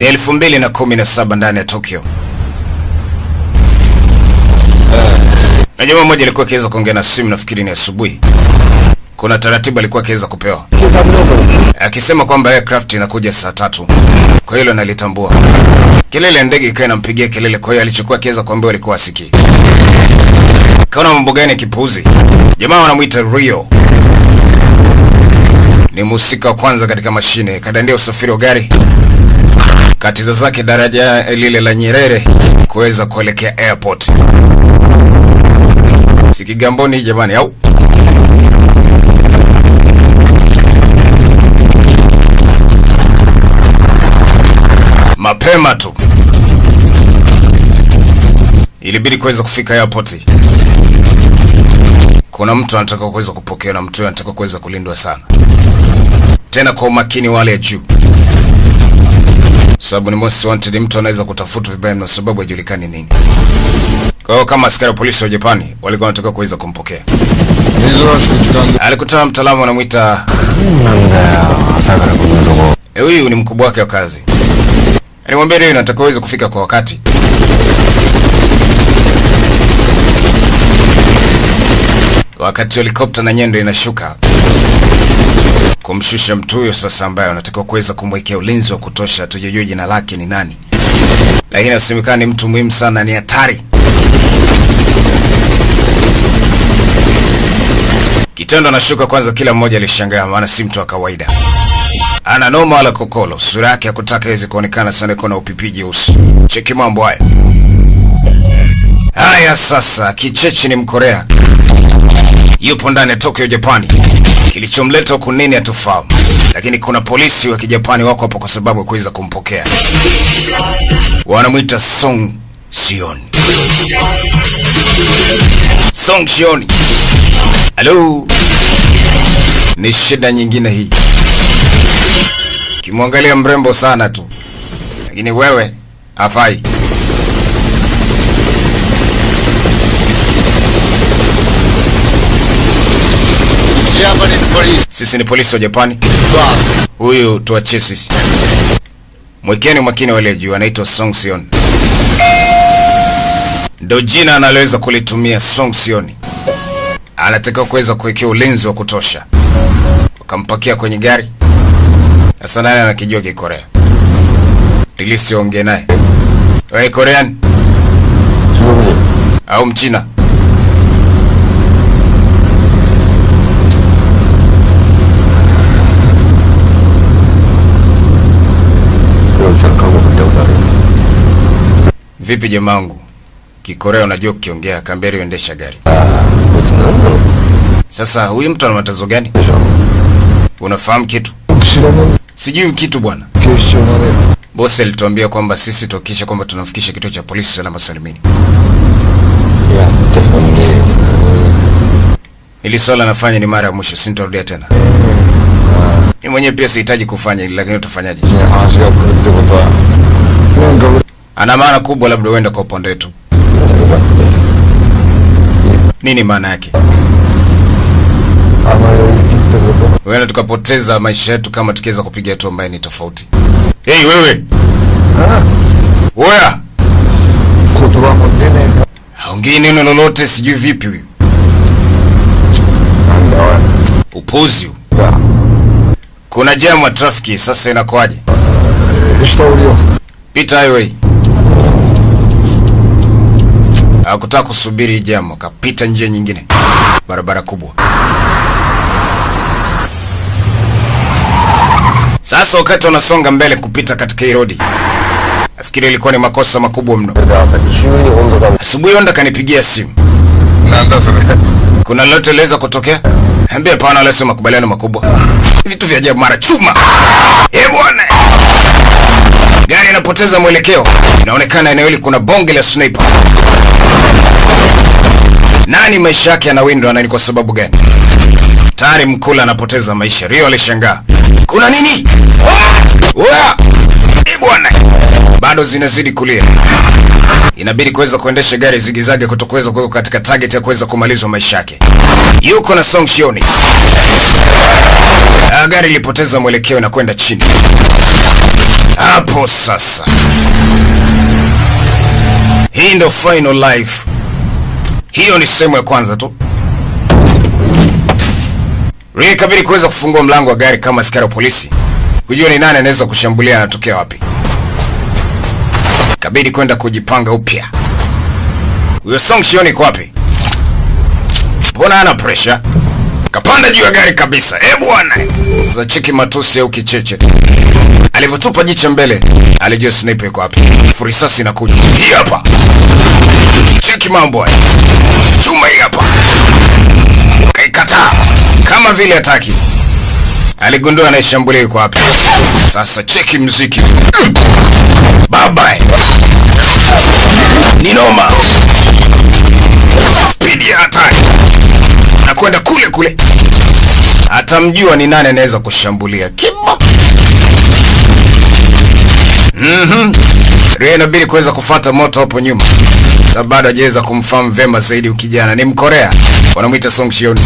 Ni elfu mbili na kumi na saba ndani ya Tokyo. Na jamaa mmoja alikuwa akiweza kuongea na simu, nafikiri ni asubuhi. Kuna taratibu alikuwa akiweza kupewa akisema kwamba aircraft inakuja saa tatu, kwa hilo nalitambua. Kelele ya ndege ikawa inampigia kelele, kwa hiyo alichokuwa akiweza kuambiwa alikuwa asikii. Kaona mambo gani ya kipuuzi. Jamaa wanamwita Rio, ni mhusika wa kwanza katika mashine, kadandia usafiri wa gari katiza zake daraja lile la Nyerere kuweza kuelekea airport. Si Kigamboni jamani, au mapema tu ilibidi kuweza kufika airport. Kuna mtu anataka kuweza kupokea na mtu anataka kuweza kulindwa sana, tena kwa umakini wale juu, sababu ni most wanted, mtu anaweza kutafutwa vibaya na sababu hajulikani nini. Kwa hiyo kama askari polisi wa Japani walikuwa wanataka kuweza kumpokea. Alikutana mtaalamu anamwita eh, huyu ni mkubwa wake wa kazi. Alimwambia leo nataka uweze kufika kwa wakati. Wakati helikopta na nyendo inashuka kumshusha mtu huyo sasa, ambaye anatakiwa kuweza kumwekea ulinzi wa kutosha. Tujajua jina lake ni nani, lakini asemekana ni mtu muhimu sana, ni hatari. Kitendo anashuka kwanza, kila mmoja alishangaa, maana si mtu wa kawaida ana noma wala kokolo. Sura yake hakutaka iweze kuonekana sana, iko na upipi jeusi. Cheki mambo haya haya. Sasa kichechi ni Mkorea, yupo ndani ya Tokyo, Japani. Kilichomleta huku nini hatufahamu, lakini kuna polisi wa kijapani wako hapo kwa sababu ya kuweza kumpokea. Wanamwita Song Shion. Song Shion. halo, ni shida nyingine hii Kimwangalia mrembo sana tu, lakini wewe hafai. Sisi ni polisi wa Japani. Huyu tuachie sisi. Mwekeni makini wale juu, anaitwa Song Sion. Ndio jina analoweza kulitumia Song Sion. Anataka kuweza kuwekea ulinzi wa kutosha. Wakampakia kwenye gari. Sasa naye anakijua Kikorea. Tilisi ongea naye. Wewe Korean? Au Mchina? Vipi jamaangu, Kikorea unajua kukiongea, akambia uendesha gari. Sasa huyu mtu ana matazo gani? Unafahamu kitu? Sijui kitu bwana. Bosi alituambia kwamba sisi tuhakikishe kwamba tunafikisha kituo cha polisi salama salimini. Ili swala nafanya ni mara ya mwisho, sintarudia tena. Ni mwenyewe pia sihitaji kufanya ili lakini utafanyaje? ana maana kubwa, labda uenda kwa upande wetu. Nini maana yake? Huenda tukapoteza maisha yetu kama tukiweza kupiga hatua ambayo ni tofauti. Hey, wewe oya, haongei neno lolote, sijui vipi huyu upuzi. Kuna jamu wa trafiki sasa, inakuwaje? Pita highway Hakutaka kusubiri jamu, akapita njia nyingine, barabara kubwa. Sasa wakati wanasonga mbele kupita katika hii rodi, nafikiri ilikuwa ni makosa makubwa mno. Asubuhi Honda kanipigia simu, kuna lolote liweza kutokea? Ambia pana, wala makubaliano makubwa, vitu vya ajabu, mara chuma. Eh bwana gari inapoteza mwelekeo, inaonekana eneo hili kuna bonge la sniper. Nani maisha yake yanawindwa na ni kwa sababu gani? Tayari mkula anapoteza maisha. Rio alishangaa, kuna nini? Oya! Bado zinazidi kulia. Inabidi kuweza kuendesha gari zigizage kutokuweza kuweka katika target ya kuweza kumalizwa maisha yake. Yuko na Song Shioni. Ah, gari lilipoteza mwelekeo na kwenda chini. Hapo sasa, hii ndo final life. Hiyo ni sehemu ya kwanza tu. Ria ikabidi kuweza kufungua mlango wa gari kama askari wa polisi kujua ni nani anaweza kushambulia, anatokea wapi. Kabidi kwenda kujipanga upya. Huyo Song Shion iko wapi? Mbona ana pressure? Kapanda juu ya gari kabisa. Eh bwana. Sasa cheki matusi au kicheche. Alivyotupa jicho mbele, alijua sniper iko wapi. Furisasi inakuja. Hii hapa. Cheki mambo haya. Chuma hii hapa. Kaikataa. Kama vile hataki. Aligundua anayeshambulia yuko wapi. Sasa cheki mziki. Baba. Ni noma. Spidi ya hatari. Na kwenda kule kule. Atamjua ni nani anaweza kushambulia. Kibo. Mhm. Ria inabidi kuweza kufata moto hapo nyuma. Sababu bado hajaweza kumfahamu vema zaidi ukijana. Ni Mkorea. Wanamwita Song Shioni.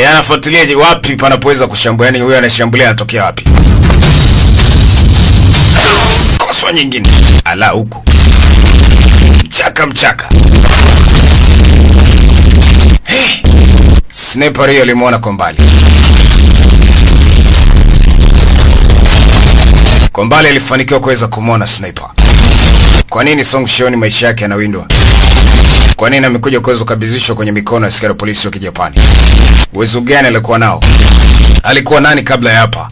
Yeye anafuatilia je, wapi panapoweza kushambulia, yani huyo anashambulia anatokea wapi? Koswa nyingine. Ala huku. Mchaka mchaka. Hey. Sniper hiyo alimwona kwa mbali. Kwa mbali alifanikiwa kuweza kumwona sniper. Kwa nini Song Shioni maisha yake yanawindwa? Kwa nini amekuja kuweza kukabidhishwa kwenye mikono ya askari polisi wa Kijapani? Uwezo gani alikuwa nao? Alikuwa nani kabla ya hapa?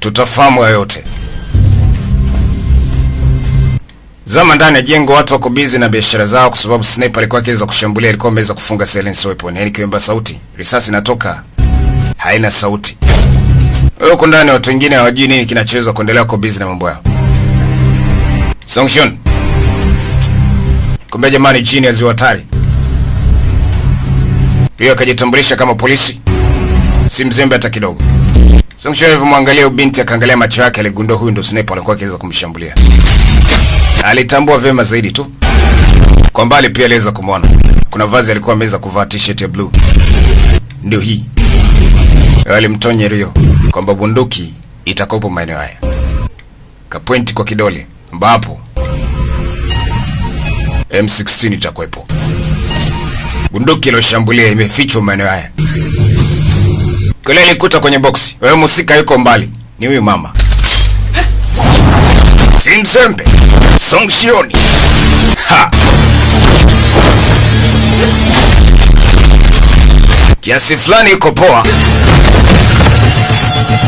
Tutafahamu yote. Zama ndani ya jengo, watu wako busy na biashara zao, kwa sababu sniper alikuwa akiweza kushambulia, alikuwa ameweza kufunga silence weapon, yani kiwemba sauti, risasi inatoka haina sauti. Wewe uko ndani, watu wengine hawajui nini kinachoweza kuendelea, kwa busy na mambo yao. Songshun, jamani, chini ya ziwa Tari. hiyo akajitambulisha kama polisi, si mzembe hata kidogo. Songshun alivyomwangalia ubinti, akaangalia macho yake, aligundua huyu ndo sniper alikuwa akiweza kumshambulia. Alitambua vyema zaidi tu. Kwa mbali pia aliweza kumwona. Kuna vazi alikuwa ameweza kuvaa t-shirt ya blue. Ndio hii. Alimtonya Rio kwamba bunduki itakopo maeneo haya. Kapointi kwa kidole ambapo M16 itakuwepo. Bunduki iliyoshambulia imefichwa maeneo haya. Kule ilikuta kwenye boksi. Wewe musika yuko mbali. Ni huyu mama. Si Songshioni. Song Ha. Kiasi fulani iko poa.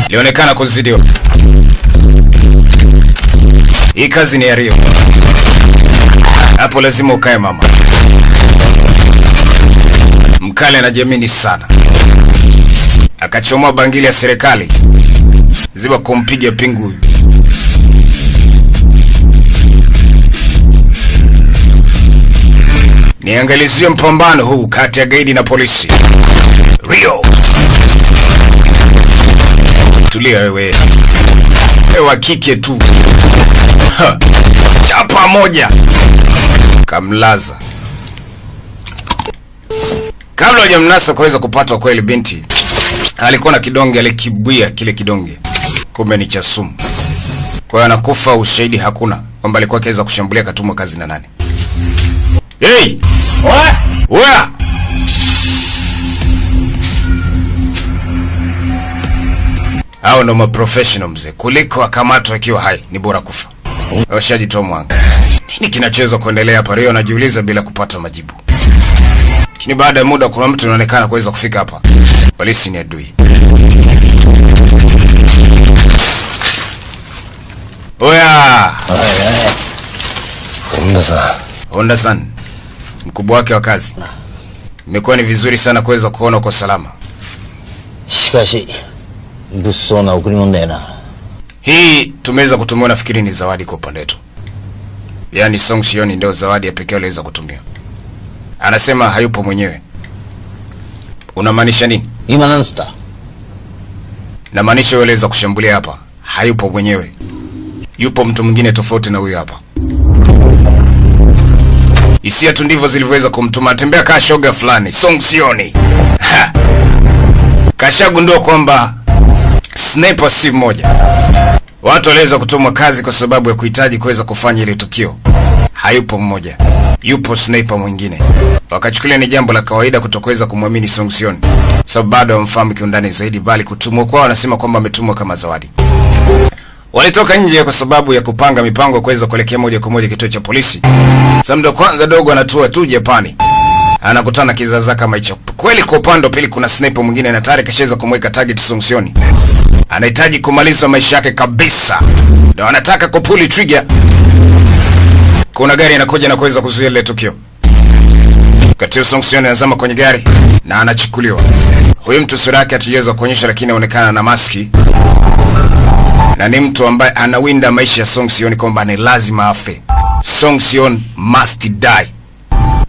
Ilionekana kuzidiwa. Hii kazi ni ya Rio. Hapo lazima ukae mama. Mkale anajiamini sana. Akachomoa bangili ya serikali. Ziba kumpiga pingu huyu. Niangalizie mpambano huu kati ya gaidi na polisi. Rio. Tulia wewe. ewa kike tu. Ha. Chapa moja. Kamlaza. Kabla hajamnasa kuweza kupatwa kweli binti alikuwa na kidonge alikibwia kile kidonge. Kumbe ni cha sumu. Kwa hiyo anakufa, ushahidi hakuna kwamba alikuwa akiweza kushambulia katumwa kazi na nani. Hey! Oya! Hao ndo maprofessional mzee, kuliko akamatwa akiwa hai, ni bora kufa. Washajitoa. Nini kinachoweza kuendelea hapa? Rio anajiuliza bila kupata majibu. Lakini baada ya muda kuna mtu anaonekana kuweza kufika hapa. Polisi ni adui. Oya! Honda-san. Mkubwa wake wa kazi. Imekuwa ni vizuri sana kuweza kuona uko salama. Shikashi. Busso na na. Hii tumeweza kutumia, nafikiri ni zawadi kwa upande wetu, yaani Song Shion ndio zawadi ya pekee aliweza kutumia. Anasema hayupo mwenyewe. Unamaanisha nini? Imanansta. Namaanisha aliweza kushambulia hapa, hayupo mwenyewe, yupo mtu mwingine tofauti na huyu hapa. Hisia tu ndivyo zilivyoweza kumtuma atembea kaa shoga fulani Song Shion. Kashagundua kwamba sniper si mmoja. Watu waliweza kutumwa kazi kwa sababu ya kuhitaji kuweza kufanya ile tukio. Hayupo mmoja, yupo sniper mwingine. Wakachukulia ni jambo la kawaida kutokuweza kumwamini Song Sion, sababu bado hawamfahamu kiundani zaidi, bali kutumwa kwao wanasema kwamba ametumwa kama zawadi. Walitoka nje kwa sababu ya kupanga mipango kuweza kuelekea moja kwa moja kituo cha polisi. Samdo kwanza dogo anatua tu Japani, anakutana kizaza kama hicho. Kweli kwa upande wa pili kuna sniper mwingine na tayari kashaweza kumweka target Song Sion anahitaji kumaliza maisha yake kabisa, ndo anataka kupuli trigger. Kuna gari inakuja na kuweza kuzuia lile tukio. Katia Songson anazama kwenye gari na anachukuliwa. Huyu mtu sura yake hatujaweza kuonyesha, lakini inaonekana na maski na ni mtu ambaye anawinda maisha ya Song Sion kwamba ni lazima afe. Song Sion must die,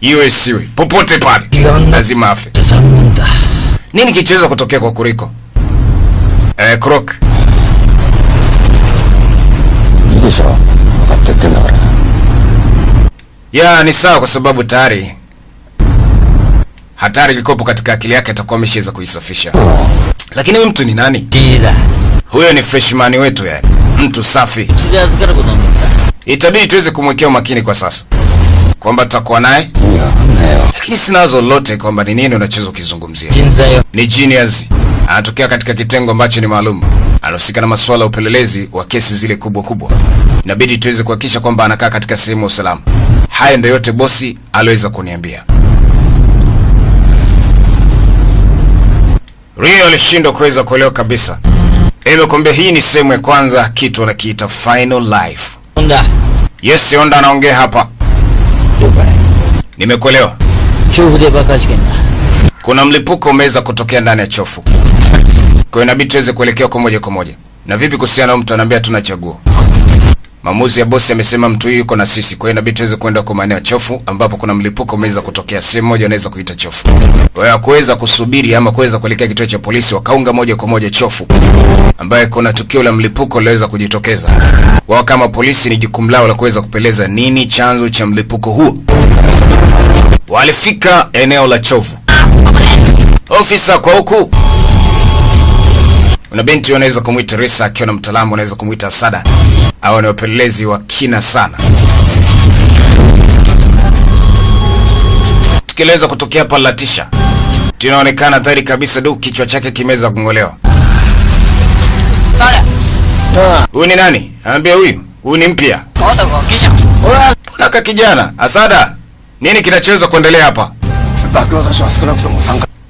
iwe siwe popote pale lazima afe. Nini kichoweza kutokea kwa Kuriko? Eh, Croc. Ya, ni sawa kwa sababu tayari hatari ilikopo katika akili yake atakuwa ameshaweza kuisafisha. Lakini huyu mtu ni nani? Dila. Huyo ni freshman wetu yani. Mtu safi. Itabidi tuweze kumwekea umakini kwa sasa. Kwamba tutakuwa naye? Lakini sinazo lote kwamba ni nini unachoweza ukizungumzia Ni genius anatokea katika kitengo ambacho ni maalum, anahusika na masuala ya upelelezi wa kesi zile kubwa kubwa. Inabidi tuweze kuhakikisha kwamba anakaa katika sehemu ya usalama. haya ndio yote bosi aliweza kuniambia. Rio alishindwa kuweza kuelewa kabisa, hivyo kumbe hii ni sehemu ya kwanza, kitu anakiita final life. Onda. Yes, Onda anaongea hapa. Nimekuelewa. Kuna mlipuko umeweza kutokea ndani ya chofu kwa hiyo inabidi tuweze kuelekea kwa moja kwa moja. Na vipi kuhusiana na mtu anaambia tuna chaguo? Maamuzi ya bosi amesema mtu huyu yuko na sisi, kwa hiyo inabidi tuweze kwenda kwa maeneo chofu ambapo kuna mlipuko umeweza kutokea sehemu moja, unaweza kuita chofu. Wewe kuweza kusubiri ama kuweza kuelekea kituo cha polisi, wakaunga moja kwa moja chofu, ambaye kuna tukio la mlipuko liliweza kujitokeza. Wao kama polisi, ni jukumu lao la kuweza kupeleza nini chanzo cha mlipuko huo. Walifika eneo la chofu. Ofisa kwa huku. Una binti unaweza kumwita Risa, akiwa na mtaalamu unaweza kumwita Sada. Hawa ni wapelelezi wa kina sana. Tukieleza kutokea hapa Latisha, tunaonekana dhahiri kabisa du kichwa chake kimeweza kung'olewa. Huyu ni nani? Anambia huyu, huyu ni mpya. Mbona kijana? Asada, nini kinachoweza kuendelea hapa?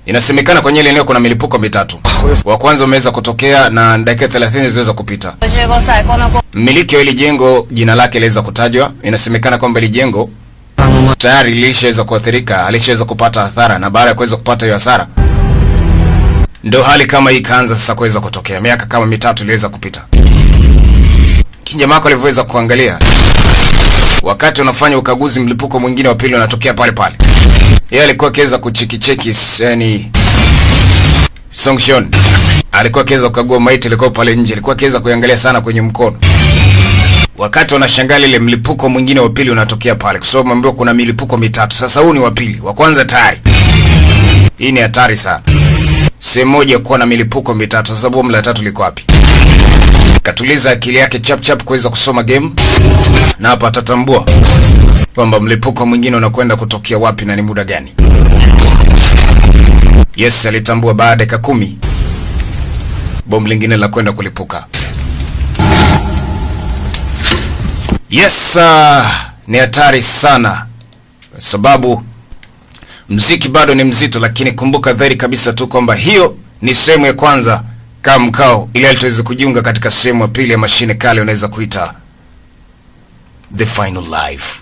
Inasemekana kwenye ile eneo kuna milipuko mitatu, wa kwanza umeweza kutokea na dakika 30 ziliweza kupita. Mmiliki wa ile jengo jina lake liweza kutajwa. Inasemekana kwamba ile jengo tayari lishaweza kuathirika, alishaweza kupata hasara, na baada ya kuweza kupata hiyo hasara ndio hali kama hii ikaanza sasa kuweza kutokea. Miaka kama mitatu iliweza kupita, kijamaa alivyoweza kuangalia wakati unafanya ukaguzi, mlipuko mwingine wa pili unatokea pale pale. Yeye alikuwa akiweza kuchikicheki, yani Songshon alikuwa akiweza kukagua maiti, ilikuwa pale nje, alikuwa akiweza kuangalia sana kwenye mkono wakati wanashangaa ile mlipuko mwingine wa pili unatokea pale, kwa sababu ambiwa kuna milipuko mitatu. Sasa huu ni wa pili, wa kwanza tayari. Hii ni hatari sana, sehemu moja kuwa na milipuko mitatu. Sasa bomu la tatu liko wapi? Katuliza akili yake chap chap kuweza kusoma game, na hapa atatambua kwamba mlipuko mwingine unakwenda kutokea wapi na ni muda gani. Yes, alitambua baada ya kumi bomu lingine la kwenda kulipuka. Yes, uh, ni hatari sana kwa sababu mziki bado ni mzito, lakini kumbuka dhahiri kabisa tu kwamba hiyo ni sehemu ya kwanza kama mkao, ili tuweze kujiunga katika sehemu ya pili ya mashine kale, unaweza kuita the final life.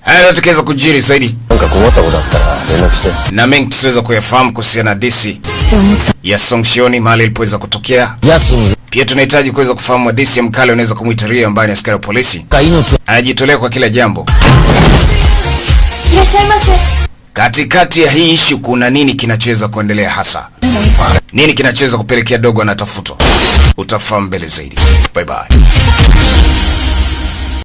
Haya tukiweza kujiri zaidi na mengi tusiweza kuyafahamu kuhusiana na DC ya Song Shioni mahali ilipoweza kutokea. Pia tunahitaji kuweza kufahamu DC ya mkale unaweza kumwita Rio ambaye ni askari wa polisi anajitolea kwa kila jambo. Katikati ya hii ishu kuna nini kinachoweza kuendelea hasa? Nini kinachoweza kupelekea dogo anatafutwa? Utafahamu mbele zaidi. Bye bye.